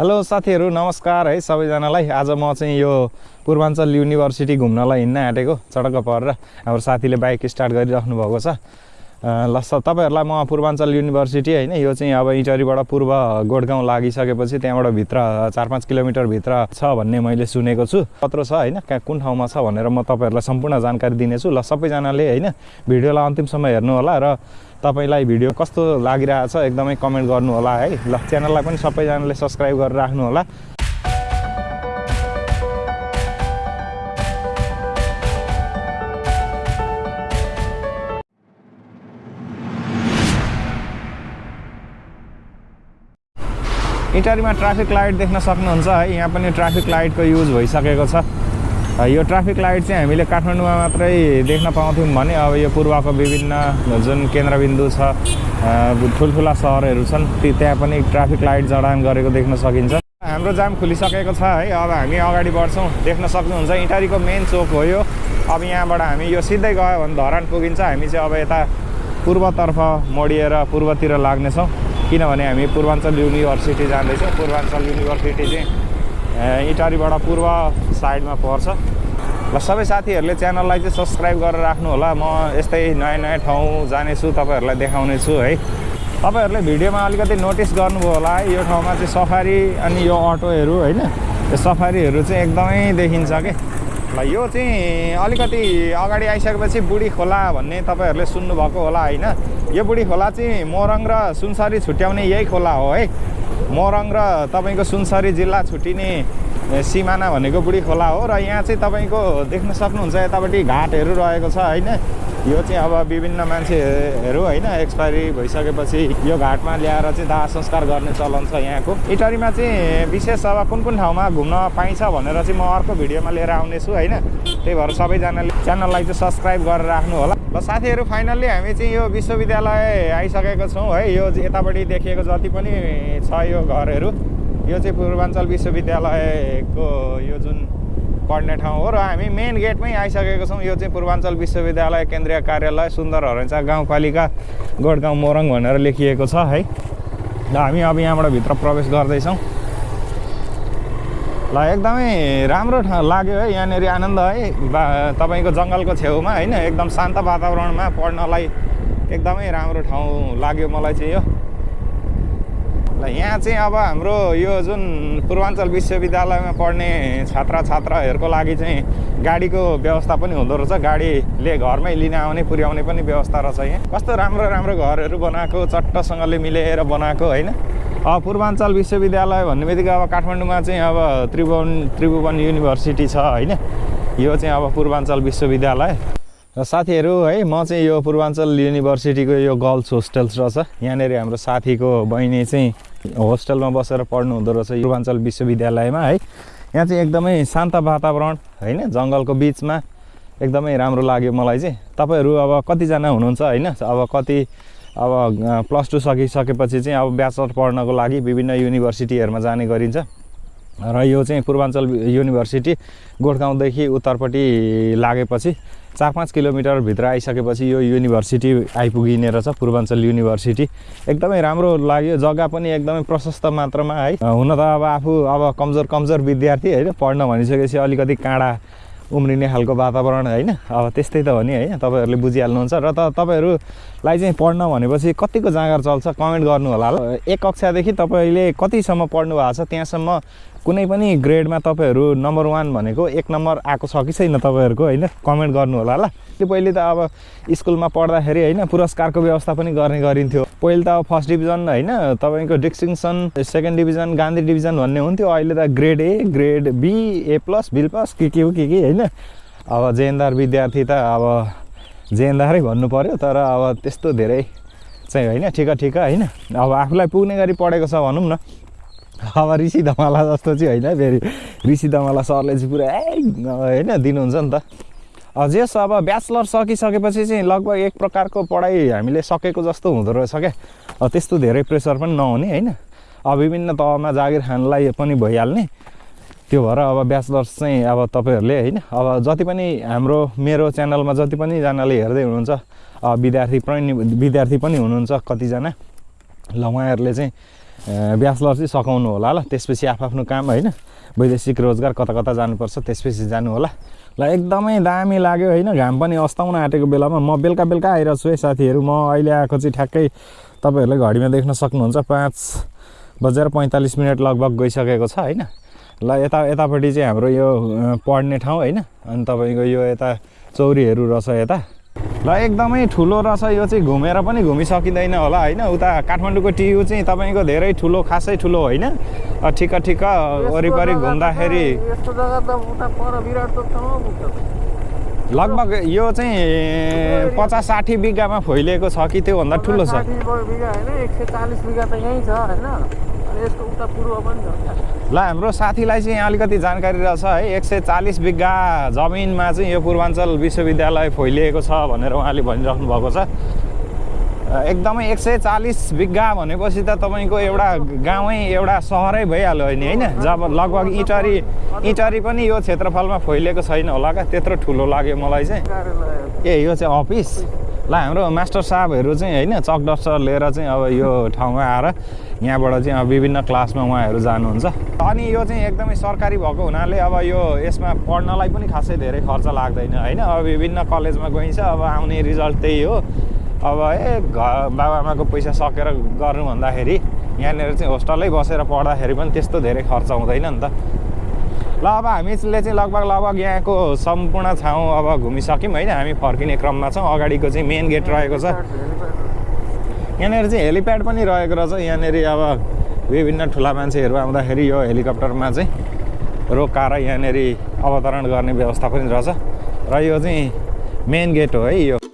Hello साथीहरू नमस्कार है सबैजनालाई। आज म चाहिँ यो पूर्वाञ्चल युनिभर्सिटी घुम्नलाई हिँड्न आँटेको चडक्क परेर हाम्रो साथीले बाइक स्टार्ट गरिराख्नु भएको छ। ल तपाईँहरूलाई म पूर्वाञ्चल युनिभर्सिटी होइन यो चाहिँ अब इटरीबाट पूर्व गोडगाउँ लागिसकेपछि त्यहाँबाट भित्र चार पाँच किलोमिटरभित्र छ भन्ने मैले सुनेको छु। कत्रो छ होइन कहाँ कुन ठाउँमा छ भनेर म तपाईँहरूलाई सम्पूर्ण जानकारी दिनेछु। ल सबैजनाले होइन भिडियोलाई अन्तिमसम्म हेर्नु होला र तपाईँलाई भिडियो कस्तो लागिरहेछ एकदमै कमेन्ट गर्नु होला है। ल च्यानललाई पनि सबैजनाले सब्सक्राइब गरेर राख्नु इटारीमा ट्राफिक लाइट देख्न सक्नुहुन्छ है। यहाँ पनि ट्राफिक लाइटको युज भइसकेको छ। यो ट्राफिक लाइट चाहिँ हामीले काठमाडौँमा मात्रै देख्न पाउँथ्यौँ भने अब यो पूर्वको विभिन्न जुन केन्द्रबिन्दु छ ठुल्ठुला सहरहरू छन् ती त्यहाँ पनि ट्राफिक लाइट जडान गरेको देख्न सकिन्छ। हाम्रो जाम खुलिसकेको छ है। अब हामी अगाडि बढ्छौँ देख्न सक्नुहुन्छ। इटारीको मेन चोक हो यो। अब यहाँबाट हामी यो सिधै गयो भने धरान पुगिन्छ। हामी चाहिँ अब यता पूर्वतर्फ मोडिएर पूर्वतिर लाग्नेछौँ। किनभने हामी पूर्वाञ्चल युनिभर्सिटी जाँदैछौँ। पूर्वाञ्चल युनिभर्सिटी चाहिँ इटारीबाट पूर्व साइडमा पर्छ। ल सबै साथीहरूले च्यानललाई चाहिँ सब्सक्राइब गरेर राख्नु होला म यस्तै नयाँ नयाँ ठाउँ जानेछु तपाईँहरूलाई देखाउने छु है। तपाईँहरूले भिडियोमा अलिकति नोटिस गर्नुभयो होला है। यो ठाउँमा चाहिँ सफारी अनि यो अटोहरू होइन? यो सफारीहरू चाहिँ एकदमै देखिन्छ कि? ल यो चाहिँ अलिकति अगाडि आइसकेपछि बुढी खोला भन्ने तपाईँहरूले सुन्नुभएको होला होइन? यो बुढी खोला चाहिँ मोरङ र सुनसरी छुट्याउने यही खोला हो है? मोरङ र तपाईँको सुनसरी जिल्ला छुट्टिने सिमाना भनेको बुढी खोला हो र यहाँ चाहिँ तपाईँको देख्न सक्नुहुन्छ यतापट्टि घाटहरू रहेको छ होइन? यो चाहिँ अब विभिन्न मान्छेहरू होइन एक्सपायरी भइसकेपछि यो घाटमा ल्याएर चाहिँ दाह संस्कार गर्ने चलन छ यहाँको। इटरीमा चाहिँ विशेष अब कुन कुन ठाउँमा घुम्न पाइन्छ भनेर चाहिँ म अर्को भिडियोमा लिएर आउनेछु होइन? त्यही भएर सबैजनाले च्यानललाई चाहिँ सब्सक्राइब गरेर राख्नु होला ल साथीहरू फाइनल्ली हामी चाहिँ यो विश्वविद्यालय आइसकेको छौँ है? यो यतापट्टि देखिएको जति पनि छ यो घरहरू। यो चाहिँ पूर्वाञ्चल विश्वविद्यालयको यो जुन पढ्ने ठाउँ हो र हामी मेन गेटमै आइसकेको छौँ। यो चाहिँ पूर्वाञ्चल विश्वविद्यालय केन्द्रीय कार्यालय सुन्दर हरेन्चा गाउँपालिका गोडगाउँ मोरङ भनेर लेखिएको छ है। र हामी अब यहाँबाट भित्र प्रवेश गर्दैछौँ। ल एकदमै राम्रो ठाउँ लाग्यो है। यहाँनिर आनन्द है। बा तपाईँको जङ्गलको छेउमा होइन एकदम शान्त वातावरणमा पढ्नलाई एकदमै राम्रो ठाउँ लाग्यो मलाई चाहिँ यो। यहाँ चाहिँ अब हाम्रो यो जुन पूर्वाञ्चल विश्वविद्यालयमा पढ्ने छात्र छात्राहरूको लागि चाहिँ गाडीको व्यवस्था पनि हुँदो रहेछ। गाडीले घरमै लिन आउने पुर्याउने पनि व्यवस्था रहेछ यहाँ। कस्तो राम्रो राम्रो घरहरू बनाएको चट्टसँगले मिलेर बनाएको होइन? अब पूर्वाञ्चल विश्वविद्यालय भन्ने बित्तिकै अब काठमाडौँमा चाहिँ अब त्रिभुवन त्रिभुवन युनिभर्सिटी छ होइन? यो चाहिँ अब पूर्वाञ्चल विश्वविद्यालय। र साथीहरू है म चाहिँ यो पूर्वाञ्चल युनिभर्सिटीको यो गर्ल्स होस्टेल्स रहेछ। यहाँनिर हाम्रो साथीको बहिनी चाहिँ होस्टेलमा बसेर पढ्नु हुँदो रहेछ पूर्वाञ्चल विश्वविद्यालयमा है। यहाँ चाहिँ एकदमै शान्त वातावरण होइन जङ्गलको बिचमा। एकदमै राम्रो लाग्यो मलाई चाहिँ। तपाईँहरू अब कतिजना हुनुहुन्छ होइन? अब कति अब प्लस टू सकिसकेपछि चाहिँ अब ब्याचलर पढ्नको लागि विभिन्न युनिभर्सिटीहरूमा जाने गरिन्छ। र यो चाहिँ पूर्वाञ्चल युनिभर्सिटी गोठगाउँदेखि उत्तरपट्टि लागेपछि चार पाँच किलोमिटरभित्र आइसकेपछि यो युनिभर्सिटी आइपुगिने रहेछ पूर्वाञ्चल युनिभर्सिटी एकदमै राम्रो लाग्यो। जग्गा पनि एकदमै प्रशस्त मात्रामा है। हुन त अब आफू अब कमजोर कमजोर विद्यार्थी होइन पढ्न भनिसकेपछि अलिकति काँडा उम्रिने खालको वातावरण होइन। अब त्यस्तै त हो नि होइन तपाईँहरूले बुझिहाल्नुहुन्छ। र त तपाईँहरूलाई चाहिँ पढ्न भनेपछि कतिको जाँगर चल्छ कमेन्ट गर्नु होला एक कक्षादेखि तपाईँले कतिसम्म पढ्नु भएको छ? त्यहाँसम्म कुनै पनि ग्रेडमा तपाईँहरू नम्बर वान भनेको एक नम्बर आएको छ कि छैन तपाईँहरूको होइन? कमेन्ट गर्नु होला ल। त्यो पहिले त अब स्कुलमा पढ्दाखेरि होइन पुरस्कारको व्यवस्था पनि गर्ने गरिन्थ्यो। पहिले त अब फर्स्ट डिभिजन होइन तपाईँको distinction second division Gandhi division भन्ने हुन्थ्यो। अहिले त grade A grade B A plus B plus के के हो के के होइन? अब जेएनदार विद्यार्थी त अब जेएनदारै भन्नु पऱ्यो तर अब त्यस्तो धेरै चाहिँ होइन ठिक ठिक होइन? अब आफूलाई पुग्ने गरी पढेको छ भनौँ न। अब ऋषि धमाला जस्तो चाहिँ होइन फेरि ऋषि धमाला सरले चाहिँ पुरा होइन दिनुहुन्छ नि त। जेस अब ब्याचलर सकिसकेपछि चाहिँ लगभग एक प्रकारको पढाइ हामीले सकेको जस्तो हुँदो रहेछ क्या। त्यस्तो धेरै प्रेसर पनि नहुने होइन। अब विभिन्न तहमा जागिर खानलाई पनि भइहाल्ने। त्यो भएर अब ब्याचलर्स चाहिँ अब तपाईँहरूले होइन अब जति पनि हाम्रो मेरो च्यानलमा जति पनि जनाले हेर्दै हुनुहुन्छ विद्यार्थी पनि विद्यार्थी पनि हुनुहुन्छ कतिजना ल उहाँहरूले चाहिँ ब्याचलर चाहिँ सघाउनु होला ल। त्यसपछि आफ्नो काम होइन। वैदेशिक रोजगार कता कता जानुपर्छ त्यसपछि जानु होला। ल एकदमै दामी लाग्यो होइन। घाम पनि अस्ताउन आँटेको बेलामा म बेलुका बेलुका आइरहेको छु है साथीहरू। म अहिले आएको चाहिँ ठ्याक्कै तपाईँहरूले घडीमा देख्न सक्नुहुन्छ। पाँच बजेर पैँतालिस मिनट लगभग गइसकेको छ होइन। ल यता यतापट्टि चाहिँ हाम्रो यो पढ्ने ठाउँ होइन। अनि तपाईँको यो यता चौरीहरू रहेछ यता। ल एकदमै ठुलो रहेछ यो चाहिँ घुमेर पनि घुमिसकिँदैन होला होइन? उता काठमाडौँको टियु चाहिँ तपाईँको धेरै ठुलो खासै ठुलो होइन? ठिक्क ठिक्क वरिपरि घुम्दाखेरि लगभग यो चाहिँ पचास साठी बिघामा फैलिएको छ कि त्योभन्दा ठुलो छ। ल हाम्रो साथीलाई चाहिँ यहाँ अलिकति जानकारी रहेछ है। एक सय चालिस बिघा जमिनमा चाहिँ यो पूर्वाञ्चल विश्वविद्यालय फैलिएको छ भनेर उहाँले भनिराख्नु भएको छ। एकदमै एक सय चालिस बिघा भनेपछि त तपाईँको एउटा गाउँै एउटा सहरै भइहाल्यो नि होइन? जब लगभग इटरी इटरी पनि यो क्षेत्रफलमा फैलिएको छैन होला क्या त्यत्रो ठुलो लाग्यो मलाई चाहिँ। ए यो चाहिँ अफिस? ल हाम्रो मास्टर साहबहरू चाहिँ होइन चक डस्टर लिएर चाहिँ अब यो ठाउँमा आएर यहाँबाट चाहिँ अब विभिन्न क्लासमा उहाँहरू जानुहुन्छ। अनि यो चाहिँ एकदमै सरकारी भएको हुनाले अब यो यसमा पढ्नलाई पनि खासै धेरै खर्च लाग्दैन होइन? अब विभिन्न कलेजमा गइन्छ अब आउने रिजल्ट त्यही हो। अब ए घर बाबाआमाको पैसा सकेर गर्नु भन्दाखेरि यहाँनिर चाहिँ होस्टलै बसेर पढ्दाखेरि पनि त्यस्तो धेरै खर्च हुँदैन नि त। ल अब हामीले चाहिँ लगभग लगभग यहाँको सम्पूर्ण ठाउँ अब घुमिसक्यौँ होइन हामी फर्किने क्रममा छौँ। अगाडिको चाहिँ मेन गेट रहेको छ। यहाँनिर चाहिँ हेलिप्याड पनि रहेको रहेछ। यहाँनिर अब विभिन्न ठुला मान्छेहरू आउँदाखेरि यो हेलिकप्टरमा चाहिँ रोकाएर यहाँनिर अवतरण गर्ने व्यवस्था पनि रहेछ। र यो चाहिँ मेन गेट हो है यो।